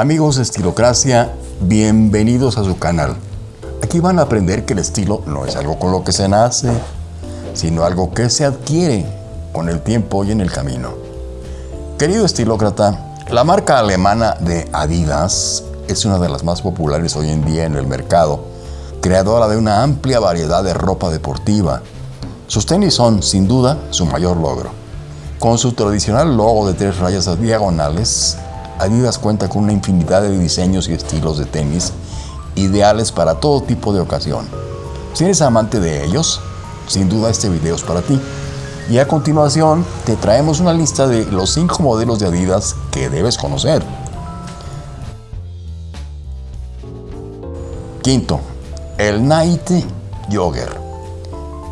Amigos de Estilocracia, bienvenidos a su canal. Aquí van a aprender que el estilo no es algo con lo que se nace, sino algo que se adquiere con el tiempo y en el camino. Querido estilócrata, la marca alemana de Adidas es una de las más populares hoy en día en el mercado, creadora de una amplia variedad de ropa deportiva. Sus tenis son, sin duda, su mayor logro. Con su tradicional logo de tres rayas diagonales, Adidas cuenta con una infinidad de diseños y estilos de tenis ideales para todo tipo de ocasión. Si eres amante de ellos, sin duda este video es para ti. Y a continuación te traemos una lista de los 5 modelos de Adidas que debes conocer. Quinto, el Night Jogger.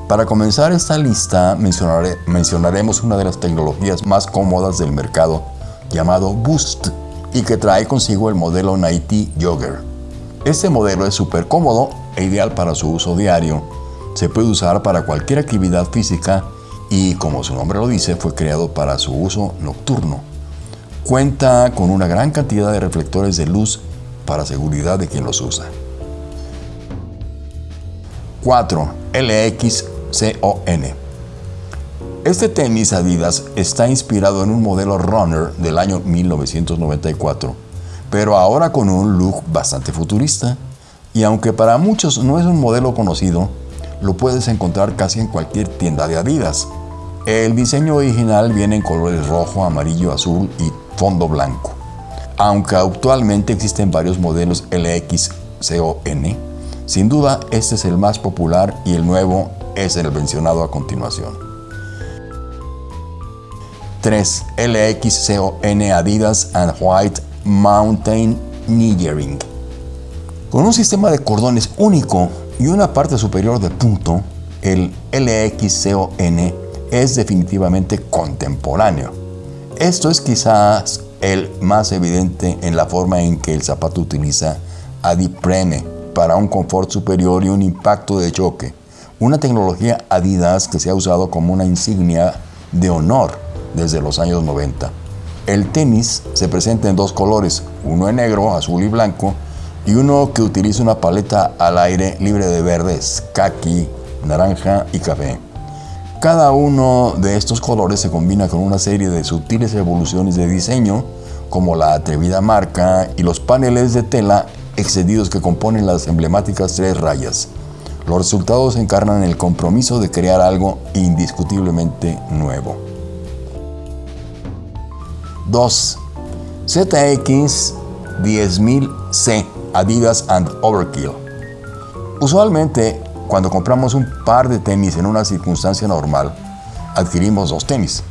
Para comenzar esta lista mencionaremos una de las tecnologías más cómodas del mercado llamado Boost y que trae consigo el modelo Nighty Jogger. Este modelo es súper cómodo e ideal para su uso diario. Se puede usar para cualquier actividad física y como su nombre lo dice fue creado para su uso nocturno. Cuenta con una gran cantidad de reflectores de luz para seguridad de quien los usa. 4. LX CON. Este tenis Adidas está inspirado en un modelo Runner del año 1994, pero ahora con un look bastante futurista. Y aunque para muchos no es un modelo conocido, lo puedes encontrar casi en cualquier tienda de Adidas. El diseño original viene en colores rojo, amarillo, azul y fondo blanco. Aunque actualmente existen varios modelos LX CON, sin duda este es el más popular y el nuevo es el mencionado a continuación. 3. LXCON Adidas and White Mountain Niggering. Con un sistema de cordones único y una parte superior de punto, el LXCON es definitivamente contemporáneo. Esto es quizás el más evidente en la forma en que el zapato utiliza adiprene para un confort superior y un impacto de choque una tecnología Adidas que se ha usado como una insignia de honor desde los años 90. El tenis se presenta en dos colores, uno en negro, azul y blanco, y uno que utiliza una paleta al aire libre de verdes, kaki, naranja y café. Cada uno de estos colores se combina con una serie de sutiles evoluciones de diseño, como la atrevida marca y los paneles de tela excedidos que componen las emblemáticas tres rayas. Los resultados encarnan el compromiso de crear algo indiscutiblemente nuevo. 2. ZX 10000C Adidas and Overkill. Usualmente, cuando compramos un par de tenis en una circunstancia normal, adquirimos dos tenis.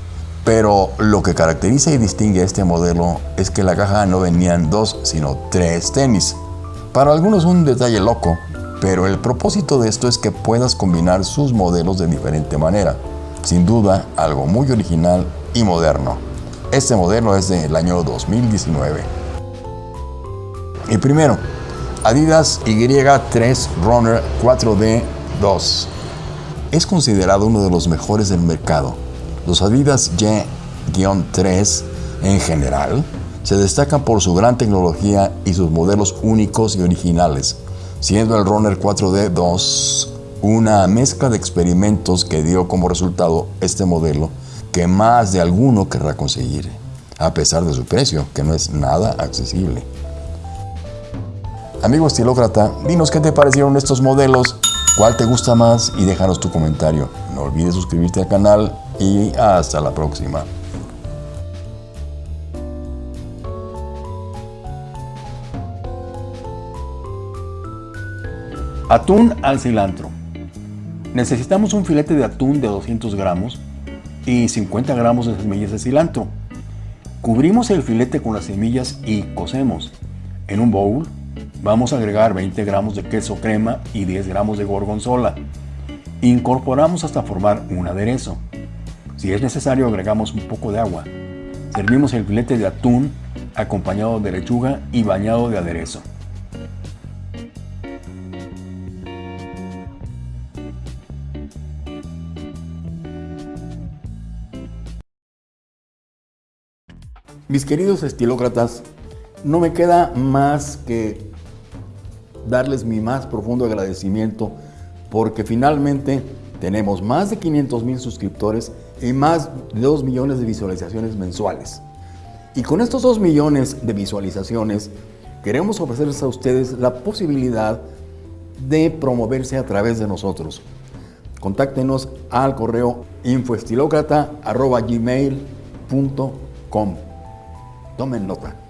Pero lo que caracteriza y distingue a este modelo es que la caja no venían dos, sino tres tenis. Para algunos un detalle loco, pero el propósito de esto es que puedas combinar sus modelos de diferente manera. Sin duda, algo muy original y moderno. Este modelo es del año 2019. Y primero, Adidas Y3 Runner 4D 2. Es considerado uno de los mejores del mercado. Los Adidas Y-3 en general se destacan por su gran tecnología y sus modelos únicos y originales siendo el Runner 4D2 una mezcla de experimentos que dio como resultado este modelo que más de alguno querrá conseguir, a pesar de su precio, que no es nada accesible. Amigo estilócrata, dinos qué te parecieron estos modelos, cuál te gusta más y déjanos tu comentario. No olvides suscribirte al canal y hasta la próxima. Atún al cilantro. Necesitamos un filete de atún de 200 gramos y 50 gramos de semillas de cilantro. Cubrimos el filete con las semillas y cocemos. En un bowl vamos a agregar 20 gramos de queso crema y 10 gramos de gorgonzola. Incorporamos hasta formar un aderezo. Si es necesario agregamos un poco de agua. Servimos el filete de atún acompañado de lechuga y bañado de aderezo. Mis queridos estilócratas, No me queda más que darles mi más profundo agradecimiento porque finalmente tenemos más de 500 mil suscriptores y más de 2 millones de visualizaciones mensuales. Y con estos 2 millones de visualizaciones queremos ofrecerles a ustedes la posibilidad de promoverse a través de nosotros. Contáctenos al correo infoestilocrata.gmail.com Tomen nota.